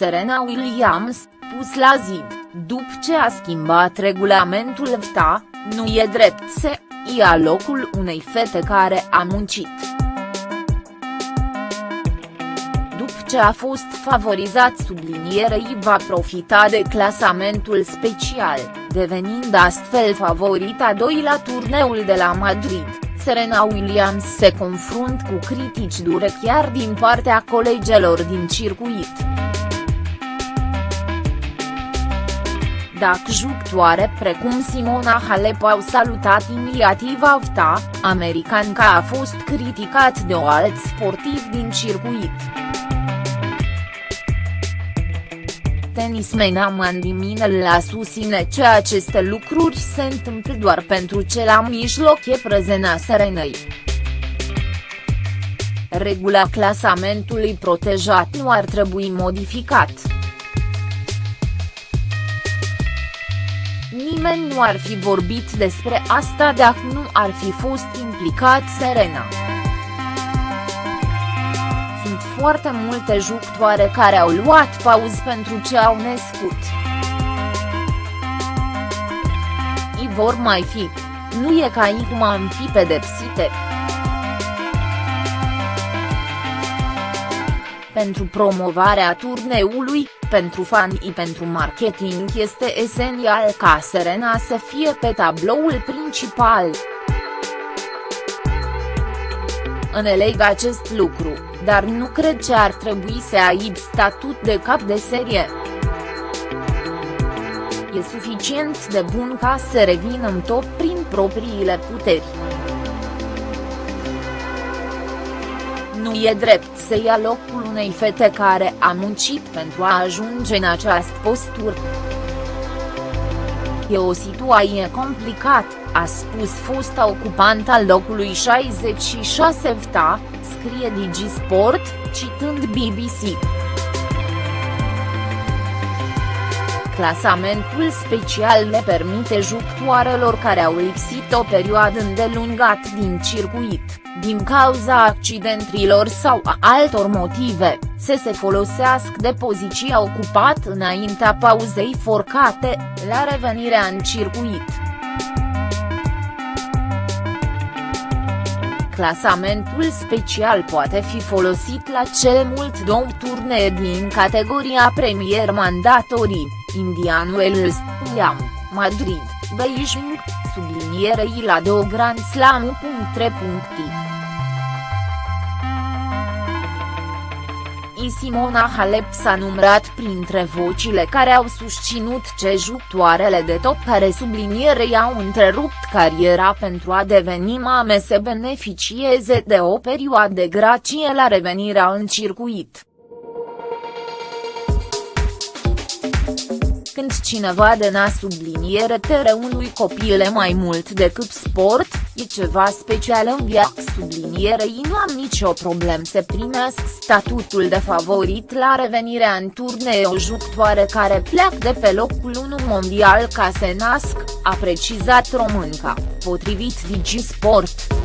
Serena Williams, pus la zid, după ce a schimbat regulamentul VTA, nu e drept să ia locul unei fete care a muncit. După ce a fost favorizat sublinierei va profita de clasamentul special, devenind astfel favorita doi la turneul de la Madrid. Serena Williams se confrunt cu critici dure chiar din partea colegelor din circuit. Dacă jucătoare precum Simona Halep au salutat inițiativa VTA, americanca a fost criticat de o alt sportiv din circuit. Tenismena Mandy Minel a susține că aceste lucruri se întâmplă doar pentru ce la mijloc e prezena Serenei. Regula clasamentului protejat nu ar trebui modificat. Nimeni nu ar fi vorbit despre asta dacă nu ar fi fost implicat Serena. Sunt foarte multe jucătoare care au luat pauză pentru ce au născut. I vor mai fi. Nu e ca cum am fi pedepsite. Pentru promovarea turneului, pentru fani pentru marketing este esențial ca Serena să fie pe tabloul principal. Înțeleg acest lucru, dar nu cred că ar trebui să aibă statut de cap de serie. E suficient de bun ca să revină în top prin propriile puteri. Nu e drept să ia locul unei fete care a muncit pentru a ajunge în această postură. E o situație complicată, a spus fosta ocupant al locului 66 VTA, scrie Digisport, citând BBC. Clasamentul special le permite jucătoarelor care au lipsit o perioadă îndelungată din circuit, din cauza accidentelor sau a altor motive, să se folosească de poziția ocupată înaintea pauzei forcate, la revenirea în circuit. Clasamentul special poate fi folosit la cel mult două turnee din categoria Premier Mandatorii, Indian Wells, Liam, Madrid, Beijing, sublinierei la două Grand Slam. I Simona Halep s-a numrat printre vocile care au susținut ce jucătoarele de top care sublinierei au întrerupt cariera pentru a deveni mame să beneficieze de o perioadă de grație la revenirea în circuit. Când cineva dena subliniere tere unui copil e mai mult decât sport, e ceva special în viață sublinierei nu am nicio problemă să primească statutul de favorit la revenirea în turnee o jucătoare care pleacă de pe locul 1 mondial ca să nasc, a precizat românca, potrivit Digisport.